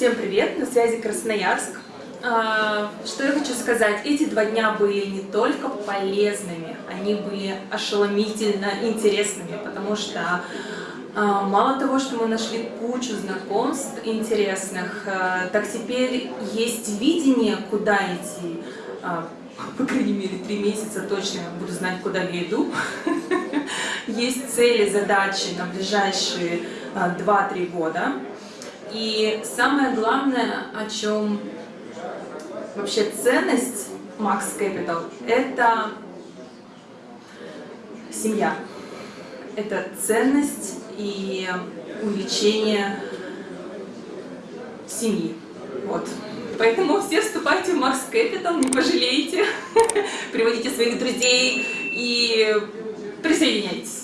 Всем привет, на связи Красноярск. А, что я хочу сказать, эти два дня были не только полезными, они были ошеломительно интересными, потому что а, мало того, что мы нашли кучу знакомств интересных, а, так теперь есть видение, куда идти. По крайней мере, три месяца точно буду знать, куда я иду. Есть цели, задачи на ближайшие 2-3 года. И самое главное, о чем вообще ценность Max Capital, это семья. Это ценность и увеличение семьи. Вот. Поэтому все вступайте в Max Capital, не пожалеете, приводите своих друзей и присоединяйтесь.